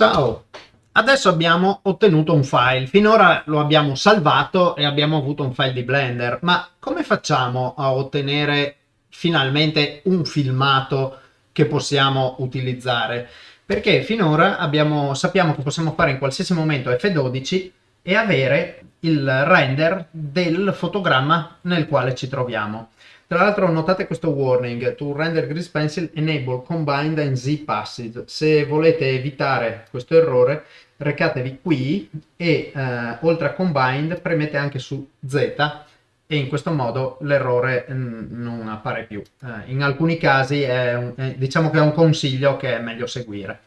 Ciao! Adesso abbiamo ottenuto un file, finora lo abbiamo salvato e abbiamo avuto un file di Blender, ma come facciamo a ottenere finalmente un filmato che possiamo utilizzare? Perché finora abbiamo, sappiamo che possiamo fare in qualsiasi momento F12 e avere il render del fotogramma nel quale ci troviamo. Tra l'altro notate questo warning, to render Grease Pencil enable combined and z passage. Se volete evitare questo errore recatevi qui e eh, oltre a combined premete anche su Z e in questo modo l'errore mm, non appare più. Eh, in alcuni casi è un, è, diciamo che è un consiglio che è meglio seguire.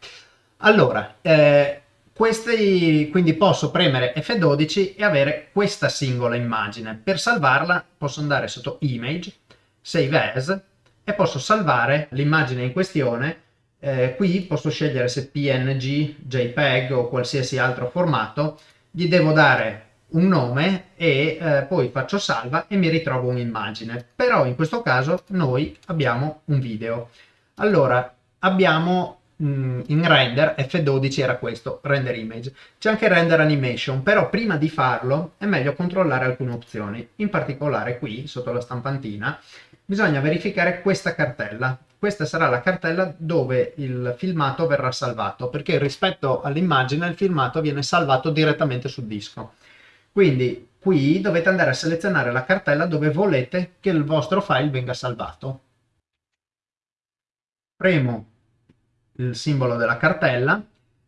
Allora, eh, questi, quindi posso premere F12 e avere questa singola immagine. Per salvarla posso andare sotto Image, Save As e posso salvare l'immagine in questione. Eh, qui posso scegliere se PNG, JPEG o qualsiasi altro formato. Gli devo dare un nome e eh, poi faccio salva e mi ritrovo un'immagine. Però in questo caso noi abbiamo un video. Allora, abbiamo mm, in render, F12 era questo, render image. C'è anche render animation, però prima di farlo è meglio controllare alcune opzioni. In particolare qui, sotto la stampantina, bisogna verificare questa cartella. Questa sarà la cartella dove il filmato verrà salvato, perché rispetto all'immagine il filmato viene salvato direttamente sul disco. Quindi qui dovete andare a selezionare la cartella dove volete che il vostro file venga salvato. Premo il simbolo della cartella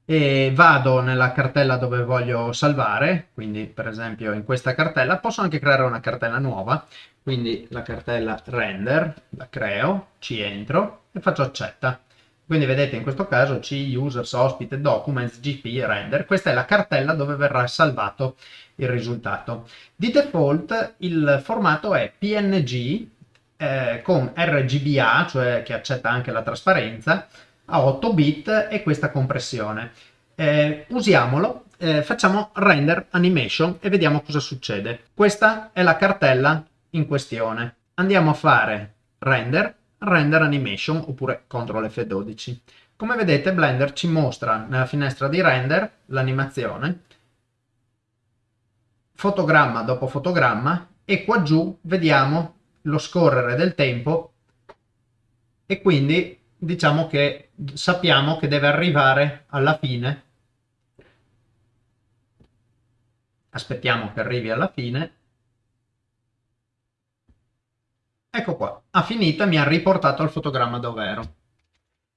e vado nella cartella dove voglio salvare, quindi per esempio in questa cartella, posso anche creare una cartella nuova, quindi la cartella render, la creo, ci entro e faccio accetta. Quindi vedete in questo caso C, users, ospite, documents, gp, render, questa è la cartella dove verrà salvato il risultato. Di default il formato è PNG eh, con RGBA, cioè che accetta anche la trasparenza, a 8 bit e questa compressione. Eh, usiamolo, eh, facciamo render animation e vediamo cosa succede. Questa è la cartella in questione. Andiamo a fare render, render animation oppure CTRL F12. Come vedete Blender ci mostra nella finestra di render l'animazione, fotogramma dopo fotogramma e qua giù vediamo lo scorrere del tempo e quindi diciamo che sappiamo che deve arrivare alla fine. Aspettiamo che arrivi alla fine. Ecco qua, ha finito e mi ha riportato il fotogramma dove ero.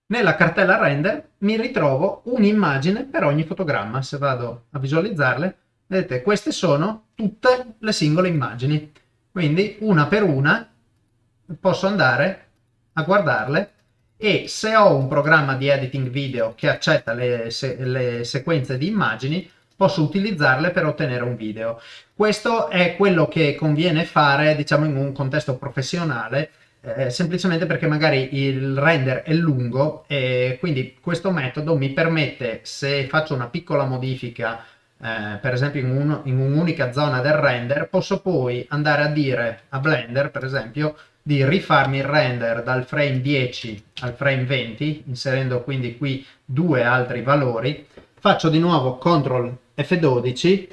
Nella cartella render mi ritrovo un'immagine per ogni fotogramma. Se vado a visualizzarle, vedete, queste sono tutte le singole immagini. Quindi una per una posso andare a guardarle e se ho un programma di editing video che accetta le, se le sequenze di immagini posso utilizzarle per ottenere un video. Questo è quello che conviene fare diciamo in un contesto professionale eh, semplicemente perché magari il render è lungo e quindi questo metodo mi permette se faccio una piccola modifica eh, per esempio in, un, un'unica zona del render posso poi andare a dire a Blender per esempio di rifarmi il render dal frame 10 al frame 20, inserendo quindi qui due altri valori, faccio di nuovo CTRL F12,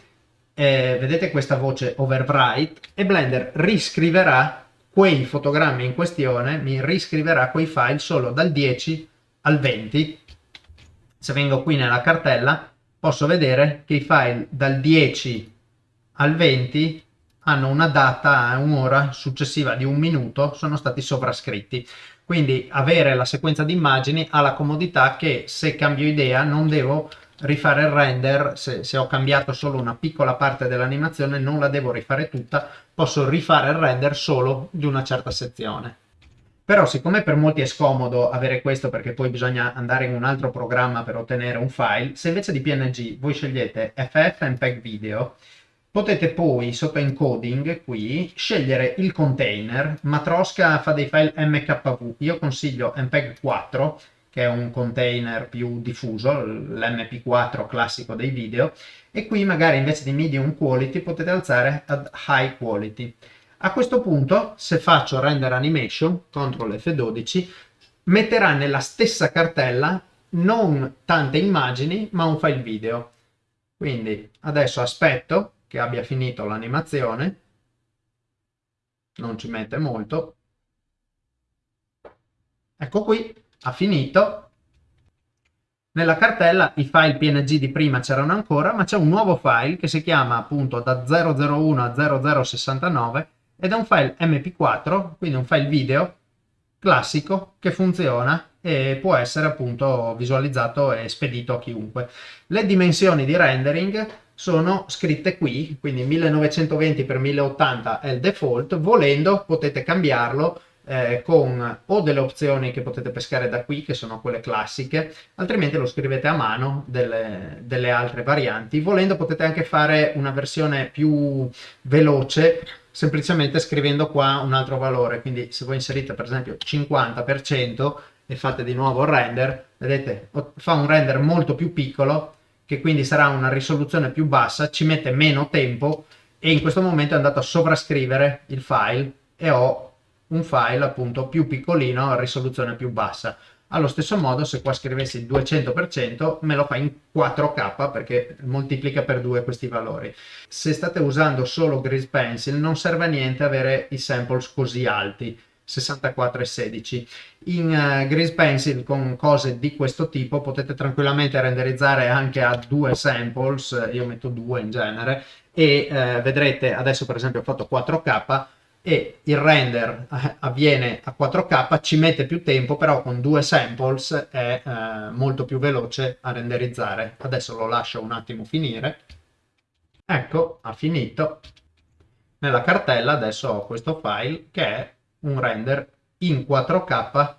eh, vedete questa voce overwrite, e Blender riscriverà quei fotogrammi in questione, mi riscriverà quei file solo dal 10 al 20. Se vengo qui nella cartella posso vedere che i file dal 10 al 20 hanno una data, un'ora successiva di un minuto, sono stati sovrascritti. Quindi avere la sequenza di immagini ha la comodità che se cambio idea non devo rifare il render, se, se ho cambiato solo una piccola parte dell'animazione non la devo rifare tutta, posso rifare il render solo di una certa sezione. Però siccome per molti è scomodo avere questo perché poi bisogna andare in un altro programma per ottenere un file, se invece di PNG voi scegliete FFmpeg Video, Potete poi sotto encoding qui scegliere il container, Matroska fa dei file MKV, io consiglio MPEG 4 che è un container più diffuso, l'MP4 classico dei video, e qui magari invece di medium quality potete alzare ad high quality. A questo punto, se faccio render animation, CTRL F12, metterà nella stessa cartella non tante immagini ma un file video. Quindi adesso aspetto che abbia finito l'animazione, non ci mette molto. Ecco qui, ha finito. Nella cartella i file PNG di prima c'erano ancora, ma c'è un nuovo file che si chiama appunto da 001 a 0069 ed è un file mp4, quindi un file video classico che funziona e può essere appunto visualizzato e spedito a chiunque. Le dimensioni di rendering sono scritte qui, quindi 1920 x 1080 è il default, volendo potete cambiarlo eh, con o delle opzioni che potete pescare da qui, che sono quelle classiche, altrimenti lo scrivete a mano delle, delle altre varianti. Volendo potete anche fare una versione più veloce, semplicemente scrivendo qua un altro valore, quindi se voi inserite per esempio 50% e fate di nuovo il render, vedete, fa un render molto più piccolo, che quindi sarà una risoluzione più bassa, ci mette meno tempo e in questo momento è andato a sovrascrivere il file e ho un file appunto più piccolino a risoluzione più bassa. Allo stesso modo se qua scrivessi il 200% me lo fa in 4K perché moltiplica per 2 questi valori. Se state usando solo Grease Pencil non serve a niente avere i samples così alti 64 e 16. In uh, Grease Pencil con cose di questo tipo potete tranquillamente renderizzare anche a due samples, io metto due in genere, e uh, vedrete adesso per esempio ho fatto 4K e il render eh, avviene a 4K, ci mette più tempo, però con due samples è eh, molto più veloce a renderizzare. Adesso lo lascio un attimo finire. Ecco, ha finito. Nella cartella adesso ho questo file che è un render in 4K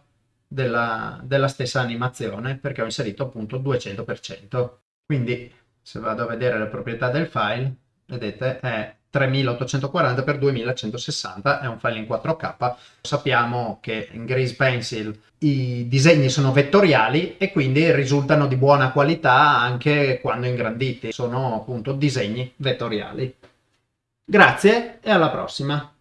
della, della stessa animazione perché ho inserito appunto 200%. Quindi se vado a vedere le proprietà del file, vedete è 3840 x 2160 è un file in 4K. Sappiamo che in Grease Pencil i disegni sono vettoriali e quindi risultano di buona qualità anche quando ingranditi. Sono appunto disegni vettoriali. Grazie e alla prossima!